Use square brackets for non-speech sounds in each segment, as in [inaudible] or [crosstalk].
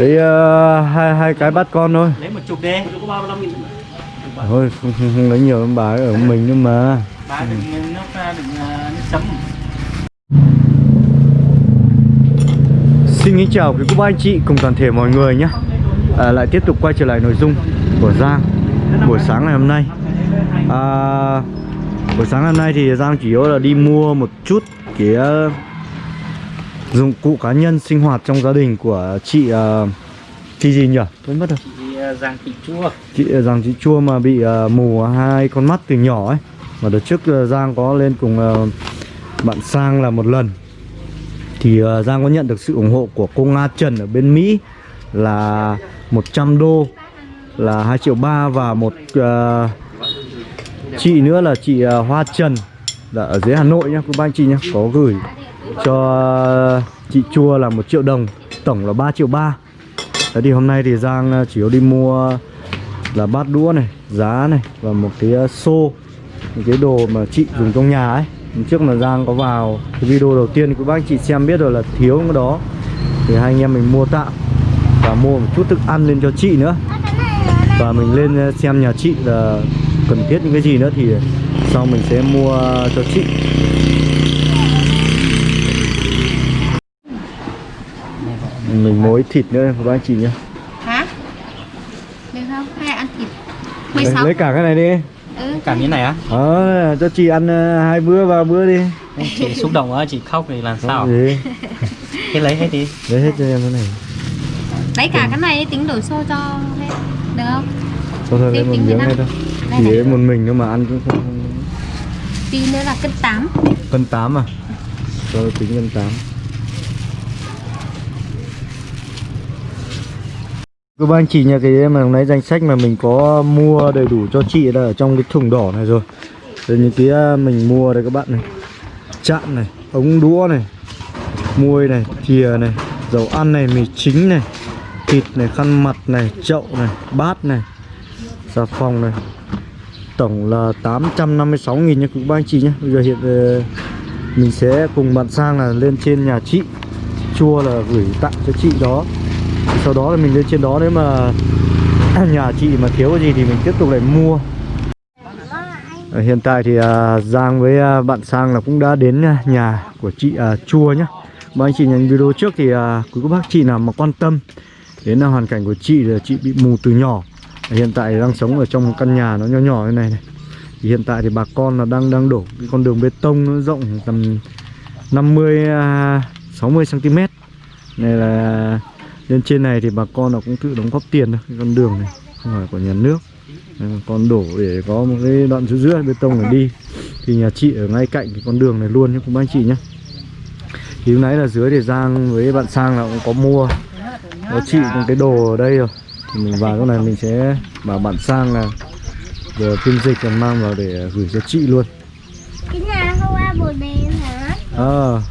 Đấy ờ, hai hai cái bắt con thôi. lấy một chục đi. Có ba mươi lăm nghìn Thôi không, không, không lấy nhiều lắm bà ấy ở mình nữa mà. ba đừng nước ra đừng à, nước chấm. Xin kính chào quý cô bác anh chị cùng toàn thể mọi người nhé. À, Lại tiếp tục quay trở lại nội dung của Giang Buổi sáng ngày hôm nay. À, Buổi sáng ngày hôm nay thì Giang chủ yếu là đi mua một chút cái uh, dụng cụ cá nhân sinh hoạt trong gia đình của chị uh, Chị gì nhỉ? Quên mất rồi. À, giang thịt chua. Chị uh, rằng chị Chua mà bị uh, mù hai con mắt từ nhỏ ấy. Mà đợt trước uh, Giang có lên cùng uh, bạn Sang là một lần. Thì uh, Giang có nhận được sự ủng hộ của cô Nga Trần ở bên Mỹ là 100 đô là 2 triệu ba và một uh, chị nữa là chị uh, Hoa Trần là ở dưới Hà Nội nhá, cô ba anh chị nhá, có gửi cho chị Chua là một triệu đồng, tổng là 3 triệu ba. Đấy thì hôm nay thì Giang à, chỉ có đi mua là bát đũa này, giá này và một cái à, xô, một cái đồ mà chị dùng trong nhà ấy. Hôm trước mà Giang có vào cái video đầu tiên của bác chị xem biết rồi là thiếu cái đó thì hai anh em mình mua tạm và mua một chút thức ăn lên cho chị nữa và mình lên à, xem nhà chị là cần thiết những cái gì nữa thì sau mình sẽ mua cho chị mình mối thịt nữa của bác anh chị nhé Hả? Được không? Hay ăn thịt? lấy, 16 lấy cả cái này đi. Ừ. cả miếng này á? Ờ cho chị ăn ờ, hai bữa ba bữa đi. Chị xúc động quá chị khóc thì làm sao? Thế lấy hết đi. Lấy hết cho em cái này. Lấy cả cái này tính đổi xô cho hết. Được không? Thôi thôi lấy Thế một tính miếng năm. thôi. Đây Chỉ một mình thôi mà ăn cũng không, không... Tí nữa là cân 8 Cân 8 à? Rồi tính cân 8 Các bạn chị nhà cái mà lấy danh sách mà mình có mua đầy đủ cho chị là ở trong cái thùng đỏ này rồi. Rồi những cái à, mình mua đây các bạn này. Chạm này, ống đũa này Muôi này, thìa này Dầu ăn này, mì chính này Thịt này, khăn mặt này, chậu này, bát này Xà phòng này. Tổng là 856 nghìn nha các bạn chị nhé Bây giờ hiện ờ, mình sẽ cùng bạn Sang là lên trên nhà chị. Chua là gửi tặng cho chị đó. Sau đó là mình lên trên đó nếu mà [clears throat] nhà chị mà thiếu cái gì thì mình tiếp tục lại mua. Ờ, hiện tại thì à, Giang với à, bạn Sang là cũng đã đến à, nhà của chị Chua nhé mà anh chị nhìn video trước thì quý cô bác chị nào mà quan tâm đến hoàn cảnh của chị là chị bị mù từ nhỏ. Ờ, hiện tại đang sống ở trong một căn nhà nó nhỏ nhỏ như này này. Thì hiện tại thì bà con là đang đang đổ cái con đường bê tông nó rộng tầm 50 60 cm này là lên trên này thì bà con là cũng tự đóng góp tiền thôi cái con đường này không phải của nhà nước. Nên con đổ để có một cái đoạn giữa giữa bê tông để đi. Thì nhà chị ở ngay cạnh cái con đường này luôn nhé bác anh chị nhé. Thì lúc nãy là dưới để Giang với bạn Sang là cũng có mua. Có chị một cái đồ ở đây rồi. Thì mình vào chỗ này mình sẽ bảo bạn sang là giờ phiên dịch còn mang vào để gửi cho chị luôn. Cái nhà ai bột đèn hả? à, cái tổ dễ tổ ờ,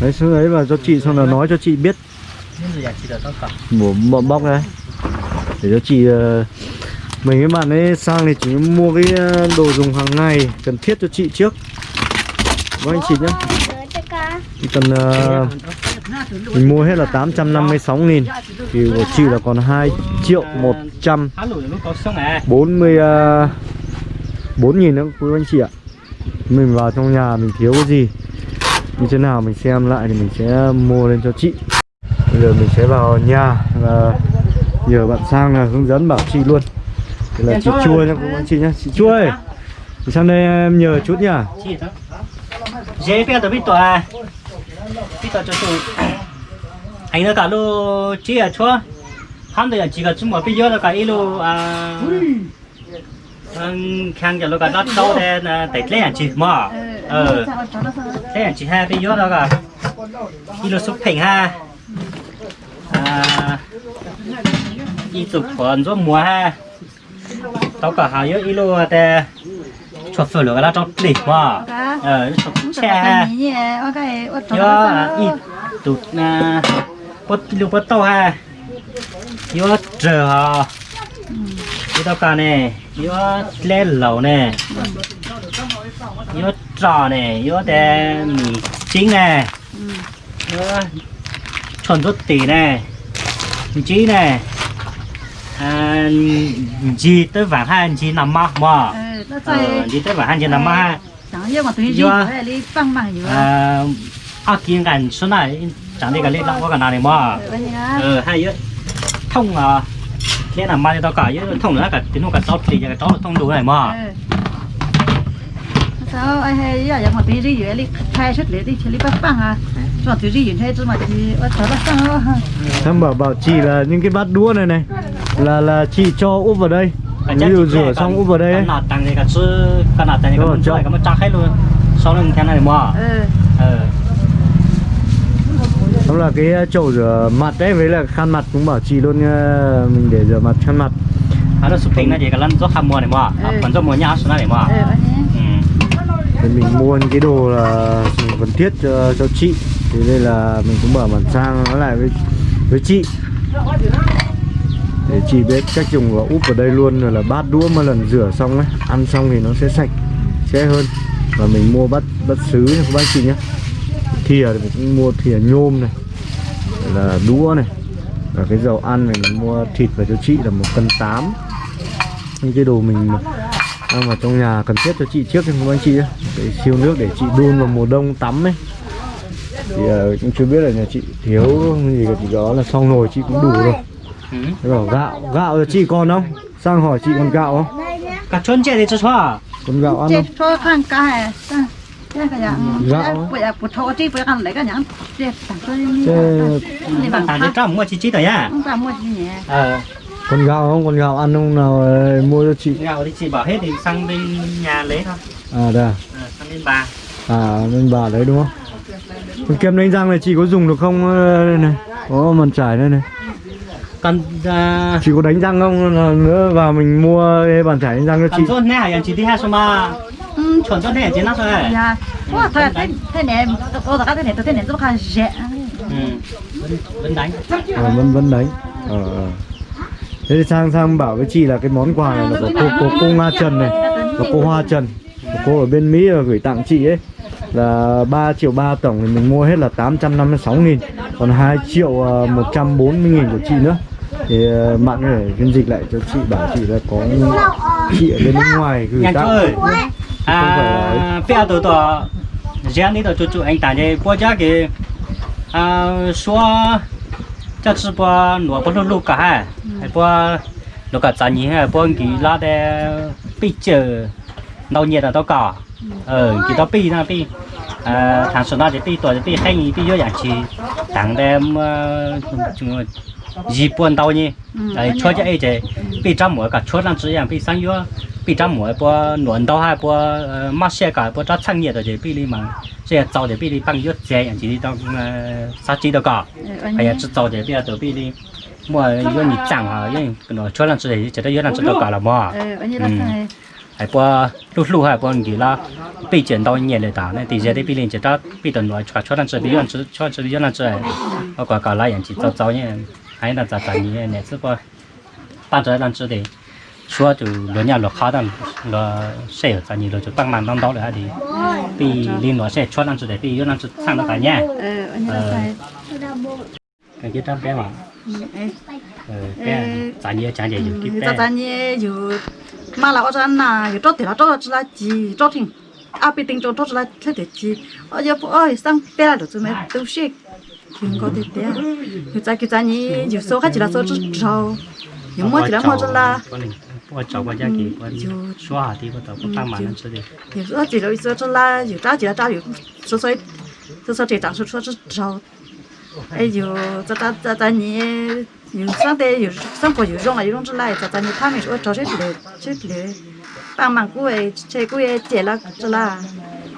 đấy xuống đấy vào cho chị xong là nói cho chị biết. Những gì chị được tất cả một bọ bóc đấy để cho chị ờ, mình với bạn ấy sang thì chỉ mua cái ờ, đồ dùng hàng ngày cần thiết cho chị trước. Với anh chị nhé chỉ cần ờ, mình mua hết là 856 nghìn thì của chị là còn 2 triệu 100 há lùi lúc có xong à 40 uh, 4 nghìn nữa quý anh chị ạ Mình vào trong nhà mình thiếu cái gì? Như thế nào mình xem lại thì mình sẽ mua lên cho chị. Bây giờ mình sẽ vào nhà là nhờ bạn sang là hướng dẫn bảo chị luôn. Thì là chị chua quý anh chị nhá. Chị chua ơi. Thì sang đây em nhờ chút nhá. Dễ bây giờ biết à biết tổ cho tụi anh nó cả lô chị à chua. Hắn thì chỉ có chúng mà bây giờ là cả ít lô à khang giờ lô cả đất đâu là để lấy anh chị mà ờ. lấy anh chị ha bây giờ đó cả ít lô xúc thành ha. À. Ít tục còn giúp mùa ha. Tao cả hai ít lô để cho phở lô cái đó trong đỉnh mà ờ cho xe ha. yo ít tụt na bớt lưu bớt tàu ha. Yo chờ ha yo tao cả nè yếu lên lẩu nè. Yếu trò nè. Yếu đè mì chính nè. Yếu chuẩn rút tỉ nè. Mì chí nè. À, gì tới vàng hai gì nằm mơ mơ. Gì tới ờ, vàng hai gì nằm mơ. Ha yếu ờ, à à kiên cảnh số này chẳng đi cả lên đâu có cả nào này mơ. Ờ hai yếu thông à thế là mai tao cả chứ thông nữa cả tiếng cả tao thì cái tao thông đủ này mà. Ừ. Sao ai hay giờ giờ mà tí gì vậy đi thay xuất lấy đi chỉ lấy bát băng à? Cho thứ gì vậy thế chứ mà chỉ bắt bắt băng em bảo bảo chị là những cái bát đũa này này là là chị cho úp vào đây. Ví dụ rửa xong úp vào đây ấy. Cả nạt tặng thì cả sư cả nạt tặng thì cả mình chơi cả chắc hết luôn. Sau này mình theo này mà. Ừ. ừ. Đó là cái ờ, chậu rửa mặt đấy với là khăn mặt cũng bảo chị luôn ờ, mình để rửa mặt khăn mặt. Nó sụp tính này gì cả lần do khăn mua này mà. À, ừ. Còn do mua nhà xuống này mà. Ừ, ừ. Thì mình mua cái đồ là cần thiết cho, cho chị. Thì đây là mình cũng mở bản sang nó lại với với chị. Để chị biết cách dùng và úp vào đây luôn rồi là bát đũa mà lần rửa xong ấy ăn xong thì nó sẽ sạch sẽ hơn. Và mình mua bát bát sứ bác chị nhé thìa thì mình cũng mua thìa nhôm này là đũa này và cái dầu ăn này mình mua thịt và cho chị là một cân tám. Những cái đồ mình đang vào trong nhà cần thiết cho chị trước không anh chị để siêu nước để chị đun vào mùa đông tắm ấy. Thì à, cũng chưa biết là nhà chị thiếu gì cái gì đó là xong rồi chị cũng đủ rồi. Thế bảo gạo gạo là chị còn không? Sang hỏi chị còn gạo không? Cả chôn chè để cho xóa còn gạo ăn không? cái cái bây giờ bột thô chứ bây giờ lấy cái nhãn chết tặng cho đi. Bằng tặng cho mua chi chi tới à không tặng mua chi nhỉ? Ờ. Con gạo không? Con gạo ăn không nào? Mua cho chị. Gạo thì chị bảo hết thì sang bên nhà lấy thôi. À đây à, ờ, sang bên bà. À bên bà lấy đúng không? Con kem đánh răng này chị có dùng được không ờ, đây này? Có màn trải đây này. Cần uh... chị có đánh răng không? Nữa và mình mua cái bàn trải đánh răng cho chị. Cần rốt nè, chị đi hai số mà. 전전 해 지나서 해. 야, 와, 더 테네, 오다가 테네, 또 테네, 또 가는 제. 응, vẫn đánh. À, vẫn vẫn đánh. Ờ. À, à. Thế thì sang sang bảo với chị là cái món quà này là của cô cô, cô nga Trần này, của cô Hoa Trần, của cô ở bên Mỹ gửi tặng chị ấy là 3 triệu 3 tổng thì mình mua hết là 856 nghìn còn 2 triệu à, 140 nghìn của chị nữa thì à, mạng để phiên dịch lại cho chị bảo chị là có chị ở bên nước ngoài gửi tặng chơi. Là à giờ tôi riêng đi tôi chú chú anh tặng cho bố cha cái à số cho chú bố nửa bố lúc cả ha hay bố lúc cả trả nhỉ hay bố kỳ la để bị chờ. Đâu nhiệt là đâu cả ờ kỳ đó bị na bị à thằng số nào thì bị tuổi thì bị hay nhỉ bị vô dạng chi tặng đem chúng gì buồn đâu nhỉ ấy cho cho ấy chứ bị trăm mỗi cả chốt làm chỉ dạng bị sang vô bị trăm mỗi bữa nuộn đâu hai bữa mắc xe cả bữa chắc chăng nhiệt rồi chỉ bị đi mà xe tàu thì bị đi bằng nhất xe anh chỉ đi trong sát chỉ đâu cả hay là tàu thì bây giờ bị đi mua yêu nhị chẳng hả yêu nó cho làm cho để chỉ để yêu làm cho đâu cả là mà hay bữa lúc lúc hay bữa gì là bị chuyển đâu nhiệt rồi ta nên thì giờ để bị lên chỉ đó bị tận loại cho cho làm cho bị làm cho cho cho làm cho ở quả cả lại anh chỉ tàu tàu nhé hay là tàu tàu nhé này chứ bữa tan trở làm cho đấy xua từ lớn nhà lọc khó đàn lọ sẽ phải nhìn lọ chỗ tăng màn tăng đó là đi thì liên lọ sẽ cho năm sự để thì yếu năm sự sang đó cả nhà cái gì trăm bé mà cái trả nhiều trả nhiều cái bé trả nhiều mà là ở trên là cái chốt thì là chốt là chỉ chốt thì à bị tính chốt chốt là thế thì chỉ ở giờ ơi sang bé là được rồi mà tôi xịt không có thể thế người ta cái trả nhiều số khác chỉ là số chút trâu nhưng mà chỉ là một là 我找个家给我说好的，我都不帮忙了，这的。有时候几楼说说那有大着大有，所说所以说这当说说是找，哎哟这这这这你有上得有上活有用啊，有用之类，这这你他们说找谁些别些别帮忙过诶，这个月借了这啦，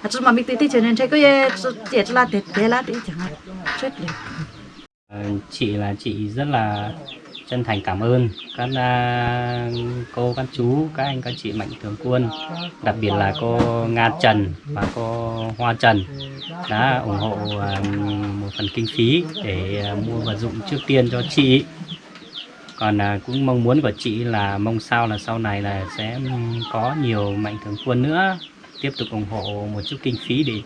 还是没没得的钱呢，这个月是借这啦得得啦得钱啊，这别。嗯，借啦借，真啦。Chân thành cảm ơn các à, cô, các chú, các anh, các chị mạnh thường quân, đặc biệt là cô Nga Trần và cô Hoa Trần đã ủng hộ à, một phần kinh phí để à, mua vật dụng trước tiên cho chị. Còn cũng mong muốn của chị là mong sao là sau này là sẽ có nhiều mạnh thường quân nữa tiếp tục ủng hộ một chút kinh phí để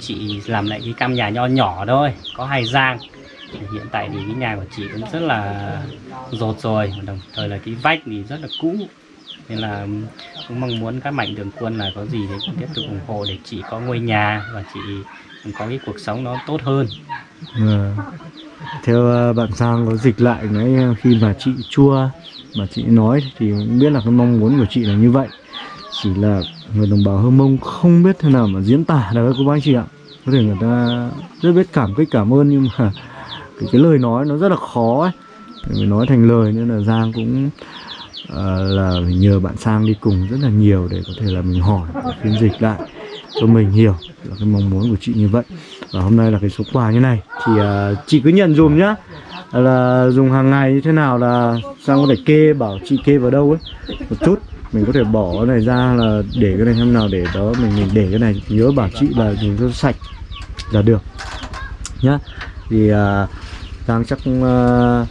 chị làm lại cái căn nhà nho nhỏ thôi, có hai giang hiện tại thì cái nhà của chị cũng rất là rột rồi và đồng thời là cái vách thì rất là cũ. Nên là cũng mong muốn các mạnh thường quân là có gì thì cũng tiếp tục ủng hộ để chị có ngôi nhà và chị có cái cuộc sống nó tốt hơn. À, theo ờ, bạn sang có dịch lại cái ờ, khi mà chị chua mà chị nói thì biết là cái mong muốn của chị là như vậy. Chỉ là người đồng bào hơ mông không biết thế nào mà diễn tả được các cô bác chị ạ. Có thể người ta rất biết cảm kích cảm ơn nhưng mà cái, cái lời nói nó rất là khó ấy. Mình nói thành lời nên là giang cũng uh, là nhờ bạn sang đi cùng rất là nhiều để có thể là mình hỏi phiên dịch lại cho mình hiểu là cái mong muốn của chị như vậy. Và hôm nay là cái số quà như này. Thì uh, chị cứ nhận dùm nhá. Là dùng hàng ngày như thế nào là sang có thể kê bảo chị kê vào đâu ấy. Một chút. Mình có thể bỏ cái này ra là để cái này hôm nào để đó mình mình để cái này. Nhớ bảo chị là dùng cho sạch là được. Nhá. Thì uh, Giang chắc uh,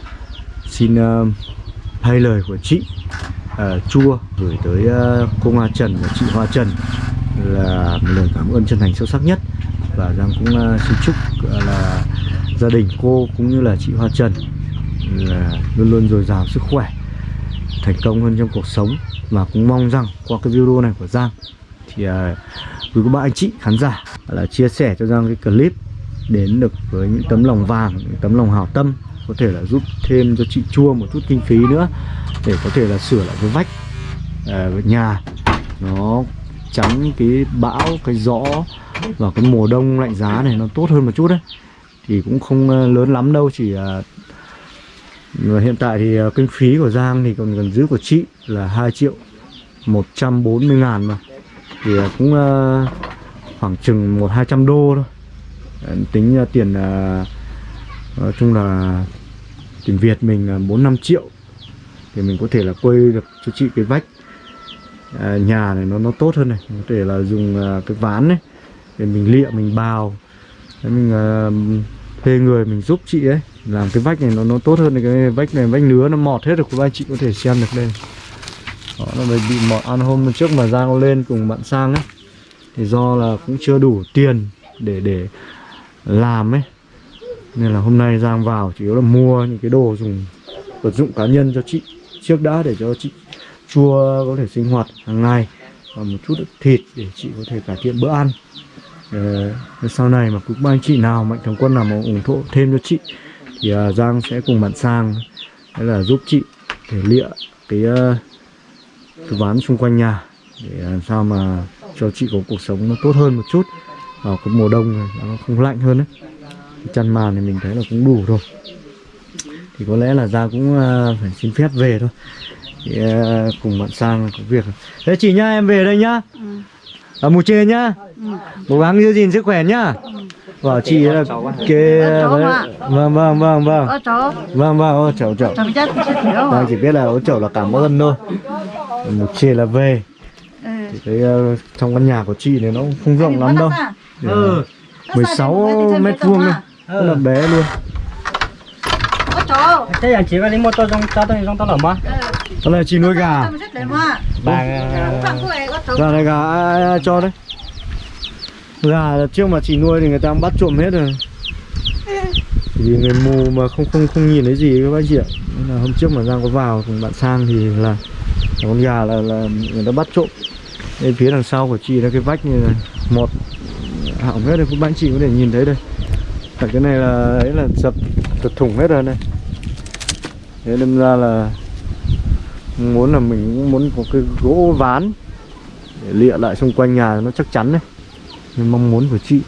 xin uh, thay lời của chị. Uh, chua gửi tới uh, cô Hoa Trần và chị Hoa Trần là một lời cảm ơn chân thành sâu sắc nhất. Và Giang cũng uh, xin chúc uh, là gia đình cô cũng như là chị Hoa Trần là luôn luôn dồi dào sức khỏe thành công hơn trong cuộc sống. Và cũng mong rằng qua cái video này của Giang thì uh, quý cô bác anh chị khán giả là chia sẻ cho Giang cái clip đến được với những tấm lòng vàng những tấm lòng hảo tâm có thể là giúp thêm cho chị chua một chút kinh phí nữa để có thể là sửa lại cái vách uh, nhà. Nó tránh cái bão cái gió và cái mùa đông lạnh giá này nó tốt hơn một chút đấy. Thì cũng không à, lớn lắm đâu chỉ ờ, hiện tại thì ờ, kinh phí của Giang thì còn gần giữ của chị là 2 triệu 140 ngàn mà. Thì ờ, cũng ờ, khoảng chừng một hai trăm đô thôi tính ra tiền à, nói chung là tiền Việt mình à, bốn năm triệu. Thì mình có thể là quay được cho chị cái vách. À, nhà này nó nó tốt hơn này. Có thể là dùng à, cái ván này để mình lịa mình bào. Đấy, mình à, thuê người mình giúp chị ấy. Làm cái vách này nó nó tốt hơn cái vách này vách nứa nó mọt hết rồi các anh chị có thể xem được đây. Đó nó bị bị mọt. Ăn hôm trước mà Giang lên cùng bạn sang ấy thì do là cũng chưa đủ tiền để để làm ấy. Nên là hôm nay Giang vào chủ yếu là mua những cái đồ dùng vật dụng cá nhân cho chị trước đã để cho chị chua có thể sinh hoạt hàng ngày và một chút thịt để chị có thể cải thiện bữa ăn. Để sau này mà cũng anh chị nào mạnh thường quân nào mà ủng hộ thêm cho chị thì à, Giang sẽ cùng bạn sang hay là giúp chị thể lịa cái uh, cái ván xung quanh nhà để à, làm sao mà cho chị có cuộc sống nó tốt hơn một chút vào cái mùa đông này nó không lạnh hơn đấy cái chăn màn thì mình thấy là cũng đủ rồi. Thì có lẽ là Giang cũng uh, phải xin phép về thôi. Thì, uh, cùng bạn sang có việc. Thế chị nhá em về đây nhá. Ở mù chê nhá. Cố gắng giữ gìn sức khỏe nhá. Bảo chị là kê ạ. vâng vâng vâng vâng. Cháu, vâng vâng ô chậu chậu à? chỉ biết là ô chậu là cảm ơn thôi. Mù chê là về. Ừ. thì cái uh, trong căn nhà của chị này nó không rộng lắm đâu ừ. 16 mét vuông thôi. Rất là bé luôn. Thế là chị có lấy một tô trong cho tôi trong tô lẩu mà đó là chị nuôi gà. Bà gà này gà ai, ai, ai cho đấy? Gà là trước mà chị nuôi thì người ta bắt trộm hết rồi. Vì người mù mà không không không nhìn thấy gì các bác chị ạ. Nên là hôm trước mà Giang có vào cùng bạn sang thì là, là con gà là, là người ta bắt trộm. Bên phía đằng sau của chị là cái vách như này một hỏng hết đây, các bạn chị có thể nhìn thấy đây. Cả cái này là ấy là sập thật thủng hết rồi này. Thế đâm ra là muốn là mình cũng muốn có cái gỗ ván để lịa lại xung quanh nhà nó chắc chắn đấy. Nhưng mong muốn của chị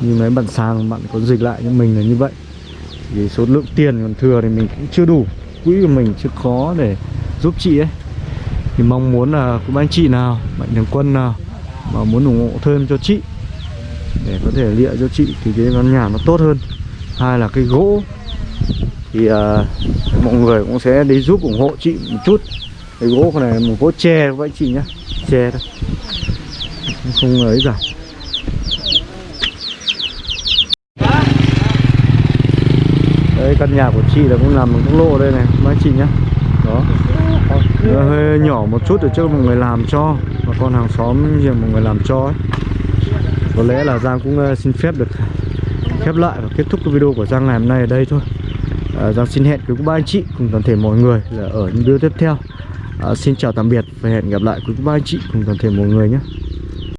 như mấy bạn sang bạn có dịch lại cho mình là như vậy. Vì số lượng tiền còn thừa thì mình cũng chưa đủ quỹ của mình chưa khó để giúp chị ấy. Thì mong muốn là cũng anh chị nào mạnh thường quân nào mà muốn ủng hộ thêm cho chị để có thể lịa cho chị thì cái căn nhà nó tốt hơn. Hai là cái gỗ. Thì uh, mọi người cũng sẽ đi giúp ủng hộ chị một chút. Cái gỗ này một gỗ tre các anh chị nhá. Tre thôi. Không ấy cả. Đấy căn nhà của chị là cũng làm bằng quốc lộ đây này mấy chị nhá. Đó. Hơi nhỏ một chút để cho mọi người làm cho. Và con hàng xóm nhiều mọi người làm cho ấy. Có lẽ là Giang cũng ờ, xin phép được khép lại và kết thúc cái video của Giang ngày hôm nay ở đây thôi. À, Giang xin hẹn quý cô bác anh chị cùng toàn thể mọi người là ở những video tiếp theo. À, Xin chào tạm biệt và hẹn gặp lại quý cô bác anh chị cùng toàn thể mọi người nhé.